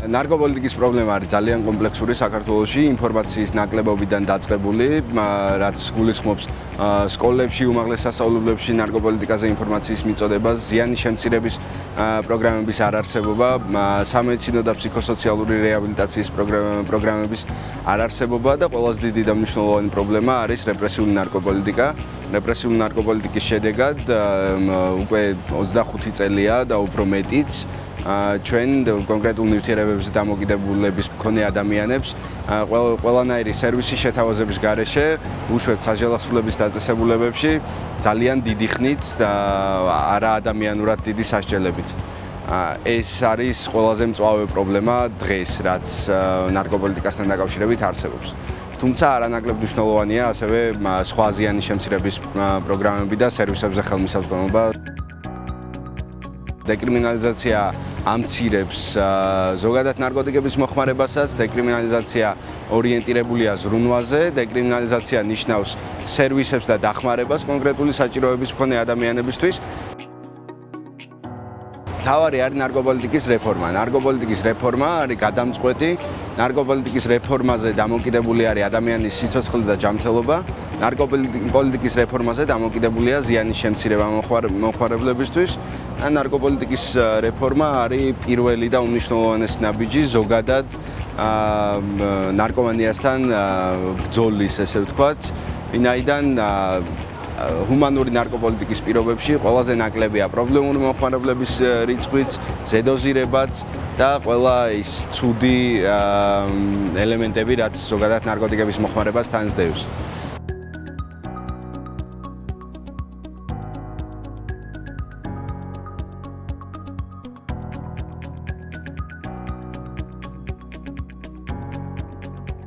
ნარკოპოლიტიკის პრობლემა არის ძალიან კომპლექსური საქართველოში, ინფორმაციის ნაკლებობიდან დაწყებული, რაც გულისხმობს სკოლებში, უმაღლეს სასწავლებლებში ნარკოპოლიტიკაზე ინფორმაციის მიწოდება, ზიანის შემცირების პროგრამების არარსებობა, სამედიცინო და ფსიქოსოციალური რეაბილიტაციის პროგრამების არარსებობა და ყველაზე დიდი და მნიშვნელოვანი პრობლემა არის რეპრესიული ნარკოპოლიტიკა. რეპრესიული ნარკოპოლიტიკის შედეგად უკვე 25 წელია და უფრო მეტიც ჩვენ კონკრეტულ ნივთიერებების დამოკიდებულების მქონე ადამიანებს ყველანაირი სერვისის შეთავაზების გარეშე უშვებთ საჯელახსრულების დაწესებულებებში ძალიან დიდი ხნით და არა ადამიანურად დიდი სასჯელებით. ეს არის ყველაზე მწვავე პრობლემა დღეს, რაც ნარკოპოლიტიკასთან დაკავშირებით არსებობს. თუმცა არანაკლებ მნიშვნელოვანია ასევე სხვა აზიანის შემცირების პროგრამები და სერვისებზე ხელმისაწვდომობა. დეკრიმინალიზაცია ამცირებს ზოგადად ნარკოტიკების მოხმარებასაც, დეკრიმინალიზაცია ორიენტირებულია ზრუნვაზე, დეკრიმინალიზაცია ნიშნავს სერვისებს და დახმარებას კონკრეტული საჭიროების მქონე ადამიანებისთვის. თავარი არის ნარკოპოლიტიკის რეფორმა. ნარკოპოლიტიკის რეფორმა არის გადამწყვეტი. ნარკოპოლიტიკის რეფორმაზე დამოკიდებული არის ადამიანის სიცოცხლე და ჯანმრთელობა. ნარკოპოლიტიკის რეფორმაზე დამოკიდებულია ზიანის შემცირება მოხმარებლებისთვის. ნარკოპოლიტიკის რეფორმა არის პირველი და უნიშნულოვანესი ნაბიჯი ზოგადად ნარკომანიასთან ბრძოლის, ესე ვთქვათ. ვინაიდან ჰუმანური ნარკოპოლიტიკის პირობებში ყველაზე ნაკლებია პრობლემური მოხმარებლების რიცხვიც, ზედოზირებაც და ყველა ის ცუდი ელემენტები, რაც ზოგადად ნარკოტიკების მოხმარებას თანსდევს.